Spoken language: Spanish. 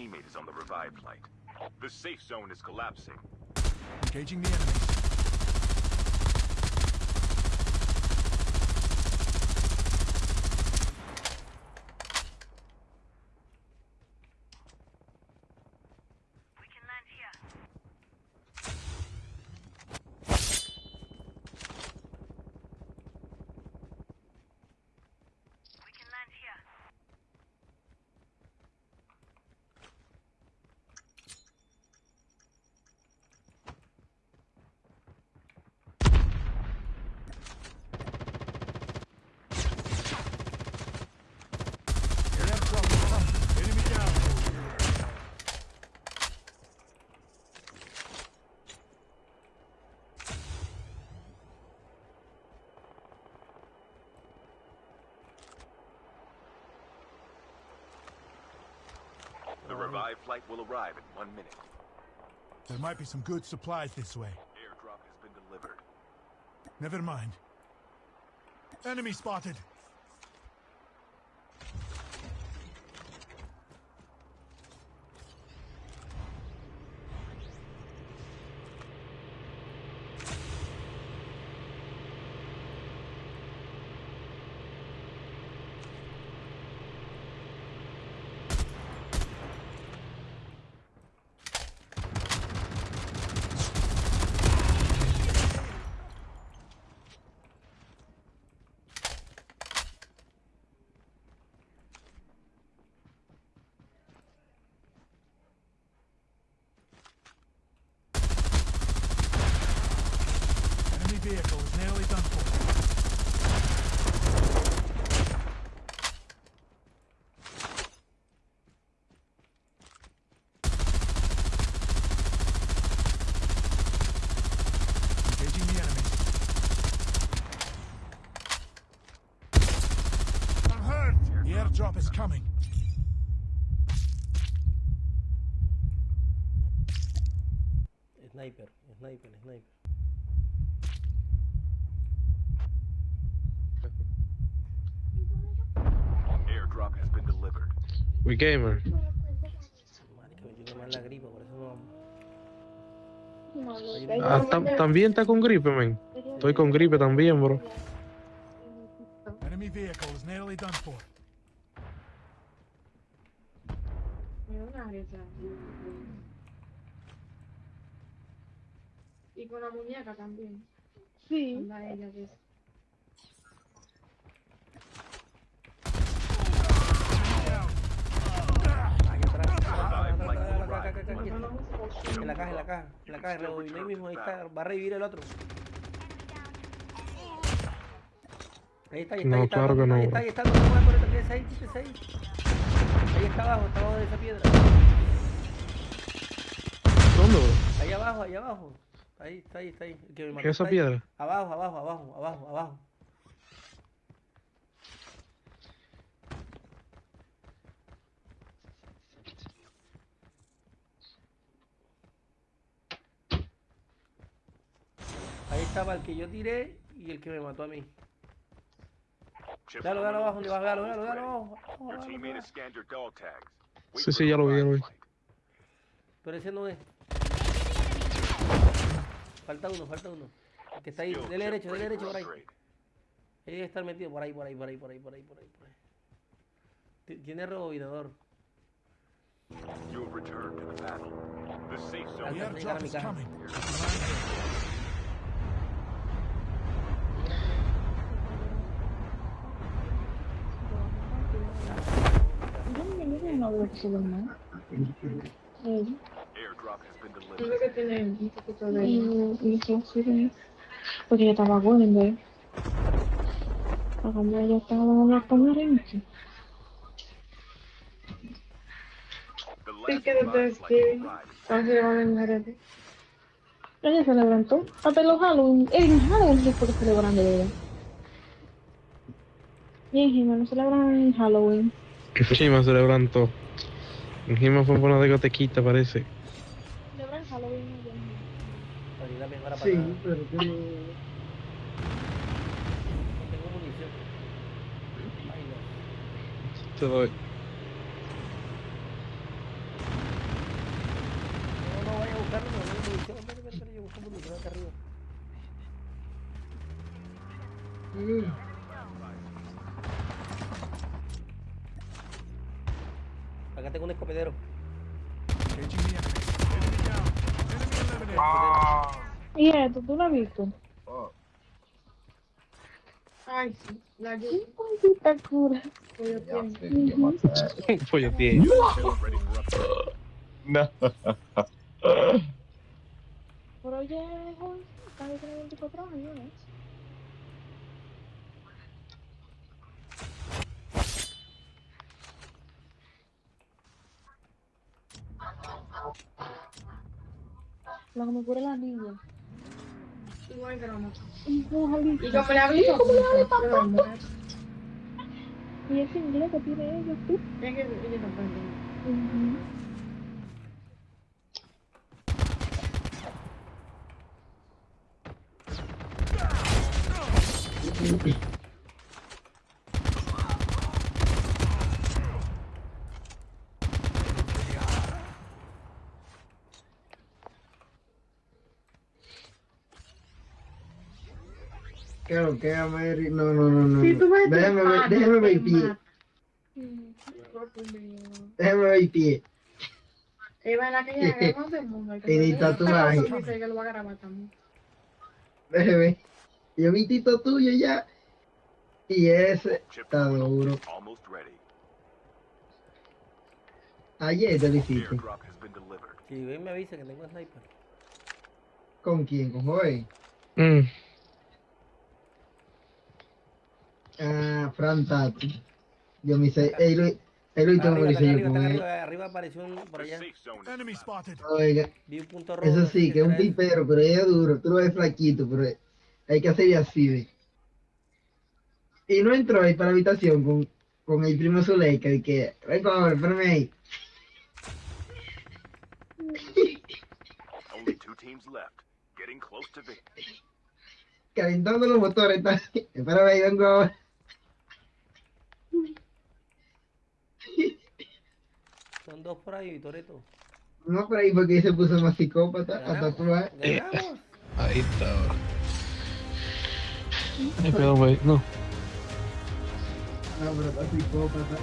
teammate is on the revive flight. The safe zone is collapsing. Engaging the enemies. The flight will arrive in one minute. There might be some good supplies this way. Airdrop has been delivered. Never mind. Enemy spotted. Sniper, sniper, sniper. Airdrop has been delivered. We gamer. Marica, me tiene mal la gripa, por eso no. Ah, tam- también está con gripe, men. Estoy con gripe también, bro. Enemy vehicle is nearly done for. Y con la muñeca también. Sí. Anda ella de eso. En la caja, en la caja, en la caja, ahí mismo, ahí está, va a revivir el otro. Ahí está, ahí está, No, ahí está, no, ahí está, ahí está, no por ahí, está abajo, está abajo de esa piedra. ¿Dónde? Ahí abajo, ahí abajo. Ahí está, ahí está, ahí. El que me mató ¿Qué es esa ahí. piedra? Abajo, abajo, abajo, abajo, abajo. Ahí estaba el que yo tiré y el que me mató a mí. Dalo, dalo abajo, is dalo, dalo, dalo, dalo abajo. Sí, sí, ya lo vi, ya lo vi. Pero ese no es. Falta uno, falta uno. El que está ahí, dele derecho, dele derecho por ahí. debe estar metido por ahí, por ahí, por ahí, por ahí, por ahí, por ahí, por ahí. Ti- Tiene rebobinador. You have returned to the battle. The safe zone airdrop is coming. Creo que tiene un poquito de... que- Porque yo estaba bueno, ¿eh? A cambio yo estaba hablando con Lorenzo. The Sí, last que que... le van a vengar Ella se levantó. Hasta los Halloween. En Halloween sí porque celebran de verdad. Y en Jima no celebran en Halloween. Encima celebran todo. Encima fue por una discotequita, parece. Sí, pero yo no... tengo munición. Ay, no. Te doy. No, no vaya a buscarlo, no vaya a munición. Ven, yo busco munición acá arriba. Acá tengo un escopetero. Enemy down. Enemy down. Enemy. ¿Y esto tú lo has visto? Ay, sí. La yo. Maldita cura. Pollo tiene. Pollo tiene. No. Pero oye, casi tiene 24 años, ¿eh? La que me cura la niña. Y como Y como le hablé, ¿cómo le hablé, Y ese inglés que tiene ellos, tú. Es que ellos no. Claro, que Mary. No, no, no, no. Si tú ves. Déjame ver, déjame ver el pie. Déjame ver el pie. Eva, la que ya no del mundo. Y tatuaje. Dice que lo va a grabar también. Déjame ver. Yo vi tito tuyo ya. Y ese está duro. Ayer te lo hiciste. Si ven me avisa que tengo sniper. ¿Con quién? ¿Con Joey? Mm. Ah, Fran Tati. Yo me hice. Ey, Luis. Ey, Luis, tengo Arriba, que yo arriba, con están él. arriba, arriba apareció un por allá. Oiga, Vi un punto rojo. eso sí, que es un pipero, pero ella es duro. Tú lo ves flaquito, pero hay que hacer así, ve. Y no entró ahí para la habitación con, con el primo Zuleika y que, ven, cobre, espérame ahí. Only two teams left. Getting close to victory. calentando los motores. Está... Espérame ahí, vengo ahora. Son dos por ahí, Toreto. No por ahí porque se puso más psicópata a tatuar. Ganamos. Ahí está. Ay, perdón, güey. No. No, pero está psicópata.